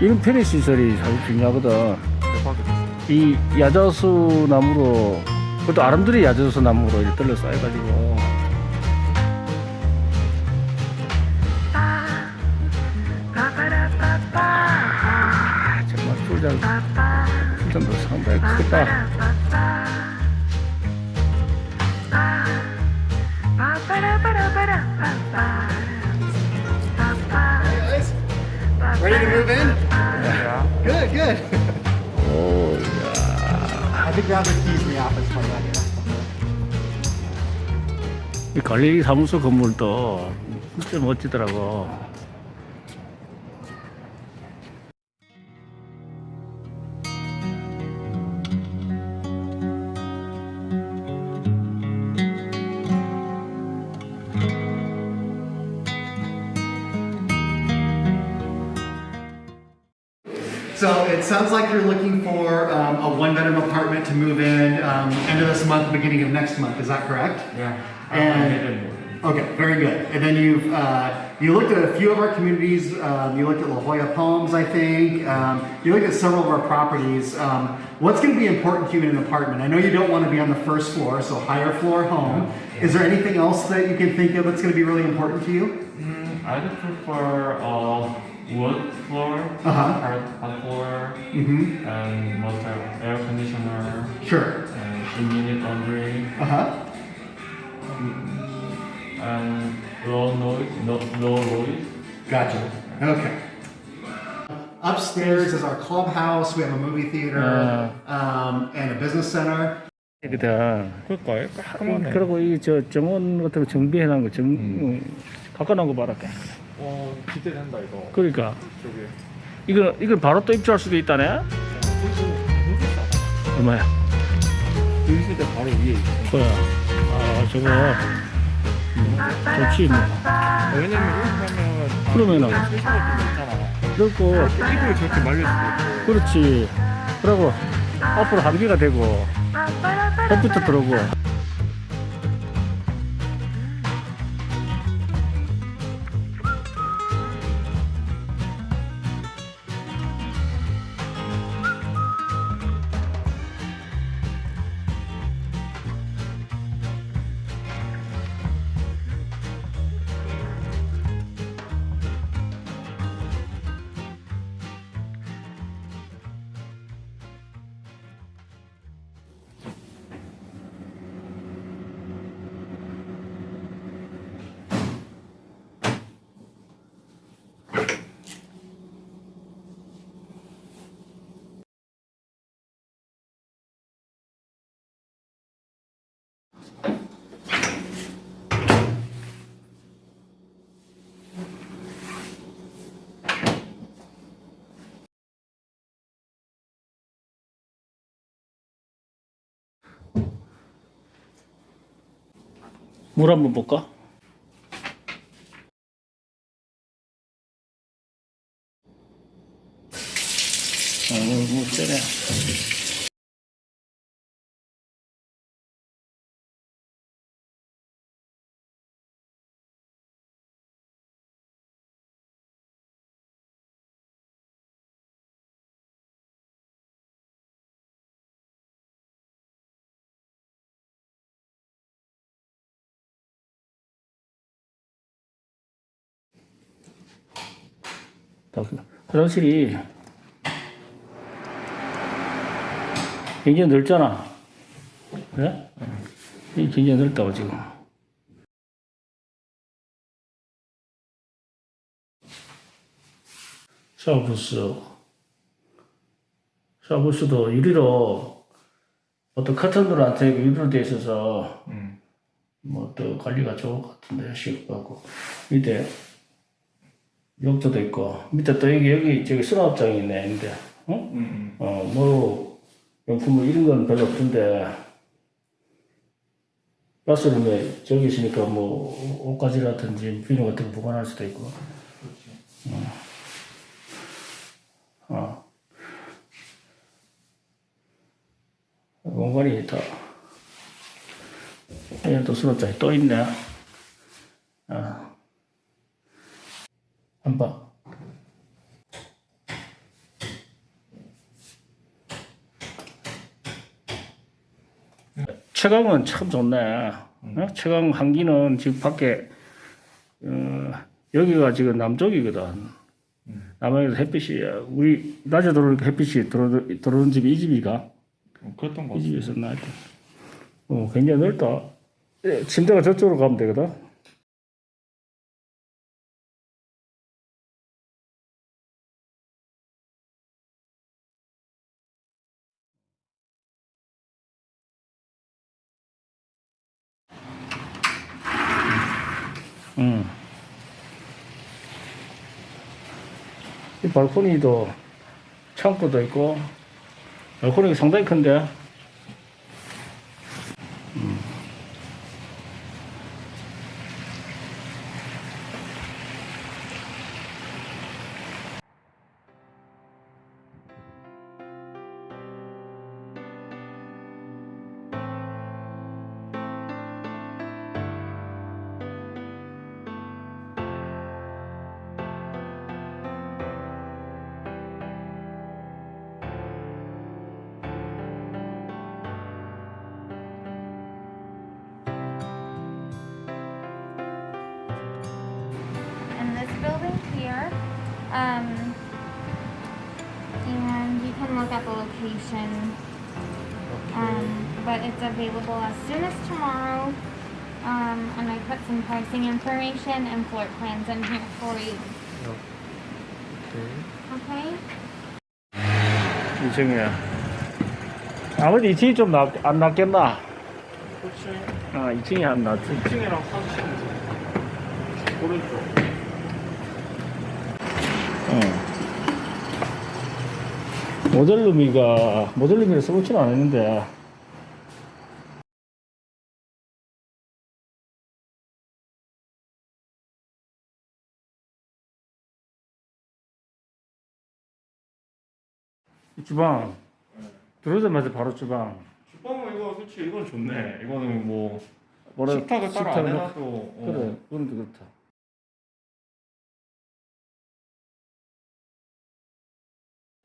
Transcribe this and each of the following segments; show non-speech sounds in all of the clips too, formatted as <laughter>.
이런 편의 시설이 사실 중요하거든. 이 야자수 나무로 그것도 아름드리 야자수 나무로 이렇게 떨려 쌓여가지고. 아, 정말 풀장. 풀장도 상당히 크다. Ready to move in? Good, good. 오, I think grab the keys in the office for that. 이 관리 사무소 건물도 진짜 멋지더라고. Sounds like you're looking for um, a one-bedroom apartment to move in um, end of this month, beginning of next month. Is that correct? Yeah. And okay, very good. And then you've uh, you looked at a few of our communities. Um, you looked at La Jolla Palms, I think. Um, you looked at several of our properties. Um, what's going to be important to you in an apartment? I know you don't want to be on the first floor, so higher floor home. Is there anything else that you can think of that's going to be really important to you? Mm, I would prefer uh, wood floor, Uh-huh. hard, hard floor, Mm-hmm. and most of air conditioner, Sure. and in-unit laundry, Uh huh. and low noise, no, low noise. Gotcha. Okay. Upstairs is our clubhouse. We have a movie theater um, and a business center. 이거든. 그럴까요? 그리고 이 저 정원 같은 거 정비해 놓은 거 정, 음. 갖고 놓은 거 봐라. 와, 기대된다 이거. 그러니까 저기. 이거 이걸 바로 또 입주할 수도 있다네. 얼마야? 의수대 바로 위에 있어. 뭐야? 아 저거 음, 좋지 뭐. 왜냐면 이렇게 하면 그러면은. 그렇고 이불 저렇게 말릴 수도 있고. 그렇지. 그리고 앞으로 한기가 되고 햇빛도 들어오고. 물 한번 볼까? 화장실이 굉장히 넓잖아. 그래? 이 굉장히 넓다고 지금. 샤워부스. 샤워부스도 유리로 어떤 커튼으로 안 되고 유리로 돼 있어서 음. 뭐또 관리가 좋을 것 같은데 시급하고 밑에 욕조도 있고 밑에 또 여기 여기 저기 수납장이 있네 근데 어? 음. 어 뭐 용품 뭐 이런 건 별로 없던데 가스룸에 저기 있으니까 뭐 옷가지라든지 비누 같은 거 보관할 수도 있고 어. 어. 공간이 다 여기 또 수납장이 또 있네 봐. 최강은 참 좋네. 음. 어? 체감 한기는 지금 밖에 어, 여기가 지금 남쪽이거든. 음. 남쪽에서 햇빛이 우리 낮에 들어오니까 햇빛이 들어, 들어오는 집이 이 집이가. 어, 그랬던 거이 집이 있었나? 어, 굉장히 넓다. 예, 침대가 저쪽으로 가면 되거든. 음. 이 발코니도 창고도 있고 발코니가 상당히 큰데 Um, and you can look at the location. Um, but it's available as soon as tomorrow. Um, and I put some pricing information and floor plans in here for you. Okay? 이층이야. 아무래도 2층이 좀 안 낫겠나? 그렇지. 아 2층이 안 낫지. 2층이랑 3층. 오른쪽. 응. 모델룸이가 모델룸이라 써보지는 않았는데 이 주방 들어오자마자 바로 주방 주방은 이거 솔직히 이건 좋네. 이거는 뭐 뭐라 식탁을 따로 안 해놔도 어. 그래 그건 그렇다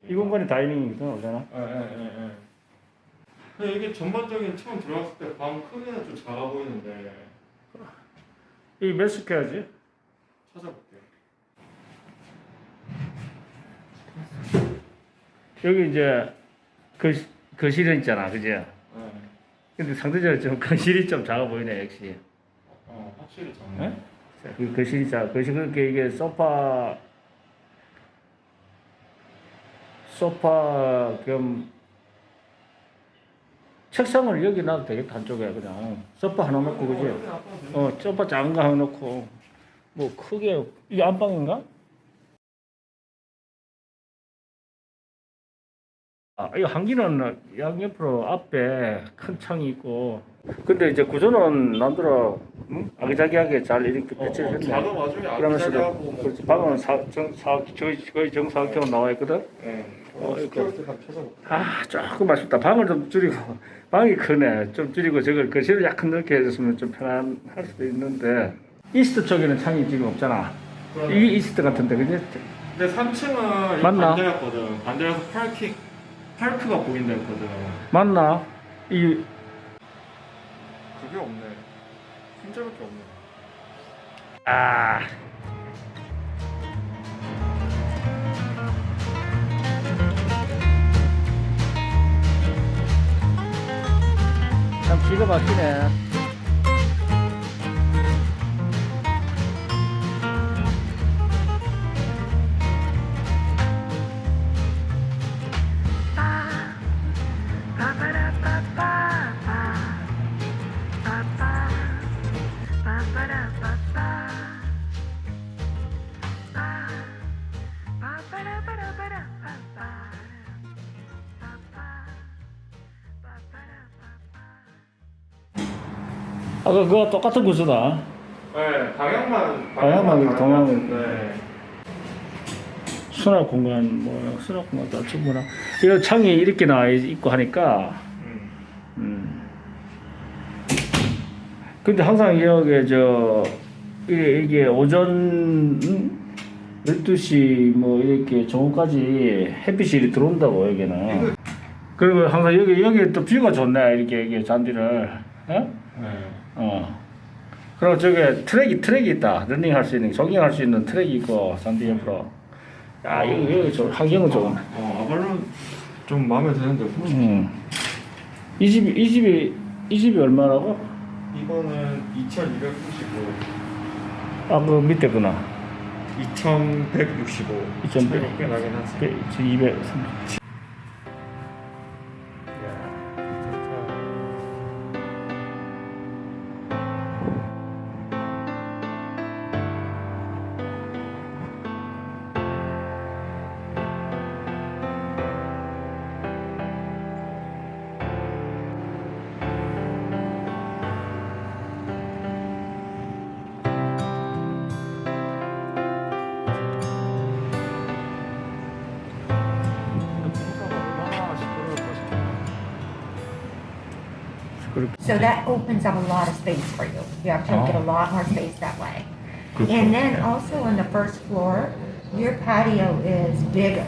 이 공간이 다이닝이거든 원래는 예예예 예. 근데 이게 전반적인 처음 들어갔을 때 방 크기는 좀 작아 보이는데 이몇 스퀘어지? 찾아볼게요. 여기 이제 거, 거실은 있잖아 그지? 예. 근데 상대적으로 좀 거실이 좀 작아 보이네 역시 어 확실히 작네. 예? 그 거실이 작아 거실 그렇게 이게 소파 소파 겸 책상을 여기 놔도 되겠다 한쪽에 그냥 소파 하나 놓고 그지? 어 소파 작은 거 하나 놓고 뭐 크게 이게 안방인가? 아, 이 한기는 양옆으로 앞에 큰 창이 있고 근데 이제 구조는 남들어 응? 아기자기하게 잘 이렇게 어, 배치를 어, 했네 아기자기하고 뭐 그렇지 방은 사, 정, 사, 거의, 거의 정사각형으로 나와 있거든 예. 어. 아 조금 아쉽다 방을 좀 줄이고 <laughs> 방이 크네 좀 줄이고 저걸 거실을 약간 넓게 해줬으면 좀 편안할 수도 있는데 east 쪽에는 창이 지금 없잖아 이게 east 같은데 그지? 근데 3층은 맞나? 반대였거든. 반대라서 파킹 파크가 보인다 했거든. 맞나? 이 그게 없네. 흰자밖에 없네. 아. 기가 막히네. 아까 그거 똑같은 구조다. 네, 방향만 방향만 동향을- 네. 수납 공간 뭐 수납 공간도 충분하. 이거 창이 이렇게 나와 있고 하니까. 음. 음. 근데 항상 여기 저 이게, 이게 오전 음? 12시 뭐 이렇게 정오까지 햇빛이 들어온다고 여기는. 그리고 항상 여기 여기 또 view가 좋네 이렇게 이게 잔디를 어? 네. 어. 그리고 저게 트랙이 트랙이 있다. 러닝 할 수 있는, 조깅 할 수 있는 트랙이 있고 잔디 옆으로. 야 이거 이거 좀 환경은 좋은. 어, Avalon 좀 마음에 드는데 음. 이 집이 이 집이 이 집이 얼마라고? 이거는 2295 아 그 밑에 구나. 2165 2165. 차이가 꽤 나긴 하지 200. So that opens up a lot of space for you. You actually get a lot more space that way. And then also on the first floor, your patio is bigger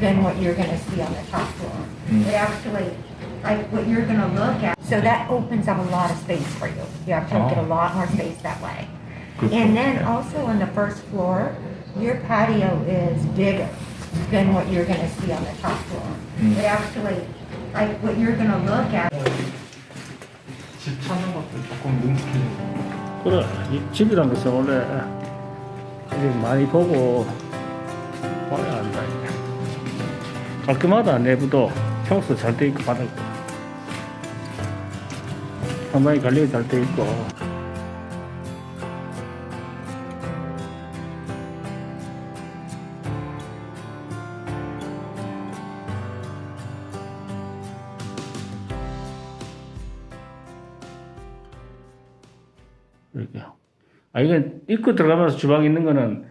than what you're gonna see on the top floor. It actually, like what you're gonna look at, so that opens up a lot of space for you. You actually get a lot more space that way. And then also on the first floor, your patio is bigger than what you're gonna see on the top floor. It actually, like what you're gonna look at 집 찾는 것도 조금 능숙해지고 그래 이 집이란 것은 원래 이렇게 많이 보고 봐야 한다. 깔끔하다 내부도 평소 잘 돼 있고 바닥도 상당히 관리가 잘 돼 있고. 이렇게. 아, 이건 입구 들어가면서 주방 있는 거는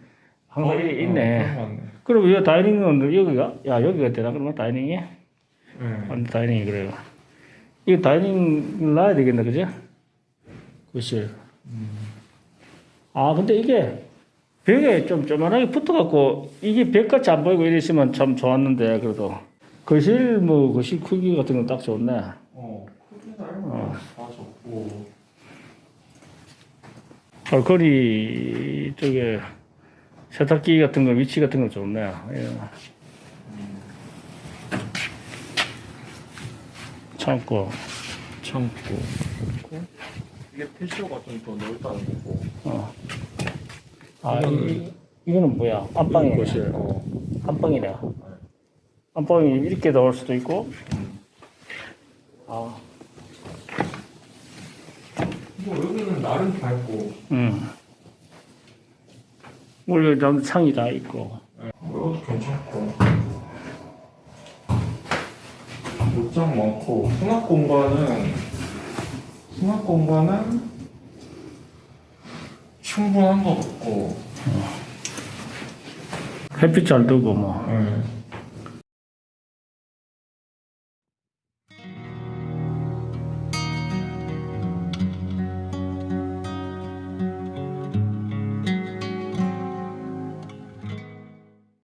항상 어, 이- 어, 있네. 같네. 그리고 이 다이닝은 여기가? 야, 여기가 되나? 그러면 다이닝이? 네. 다이닝이 그래요. 이거 다이닝 놔야 되겠네, 그죠? 그치. 아, 근데 이게 벽에 좀 조만하게 붙어갖고 이게 벽같이 안 보이고 이랬으면 참 좋았는데, 그래도. 거실, 뭐, 거실 크기 같은 건 딱 좋네. 어, 크기나 이런 거다 좋고 발코니 쪽에 세탁기 같은 거 위치 같은 거 좋네. 예. 창고. 창고 이게 패쇼가 좀더 넓다는 거고 어. 아, 이, 이거는 뭐야? 안방이네. 거실 어. 안방이네. 안방이 이렇게 나올 수도 있고. 아, 뭐 여기는 나름 밝고 음. 원래 좀 창이 다 있고. 뭐 이것도 괜찮고 옷장 많고 수납 공간은 수납 공간은 충분한 것 같고 햇빛 잘 들고 뭐. 네.